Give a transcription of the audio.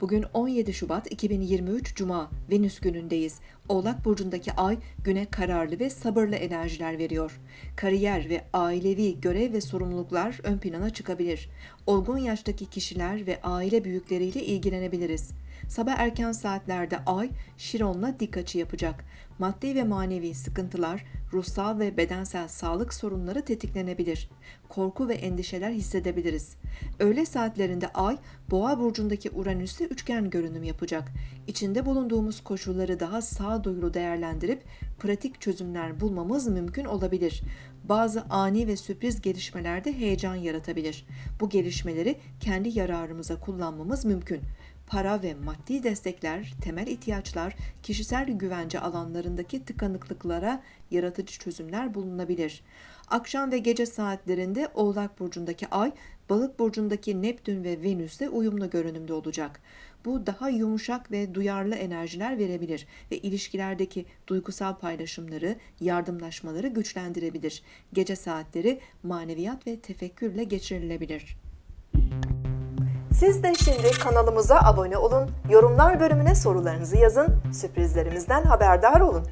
Bugün 17 Şubat 2023 Cuma, Venüs günündeyiz. Oğlak Burcu'ndaki ay güne kararlı ve sabırlı enerjiler veriyor. Kariyer ve ailevi görev ve sorumluluklar ön plana çıkabilir. Olgun yaştaki kişiler ve aile büyükleriyle ilgilenebiliriz. Sabah erken saatlerde ay Şiron'la dik açı yapacak. Maddi ve manevi sıkıntılar, ruhsal ve bedensel sağlık sorunları tetiklenebilir. Korku ve endişeler hissedebiliriz. Öğle saatlerinde ay Boğa burcundaki Uranüs'e üçgen görünüm yapacak. İçinde bulunduğumuz koşulları daha sağduyulu değerlendirip pratik çözümler bulmamız mümkün olabilir. Bazı ani ve sürpriz gelişmelerde heyecan yaratabilir. Bu gelişmeleri kendi yararımıza kullanmamız mümkün para ve maddi destekler, temel ihtiyaçlar, kişisel güvence alanlarındaki tıkanıklıklara yaratıcı çözümler bulunabilir. Akşam ve gece saatlerinde Oğlak burcundaki Ay, Balık burcundaki Neptün ve Venüs'te uyumlu görünümde olacak. Bu daha yumuşak ve duyarlı enerjiler verebilir ve ilişkilerdeki duygusal paylaşımları, yardımlaşmaları güçlendirebilir. Gece saatleri maneviyat ve tefekkürle geçirilebilir. Siz de şimdi kanalımıza abone olun, yorumlar bölümüne sorularınızı yazın, sürprizlerimizden haberdar olun.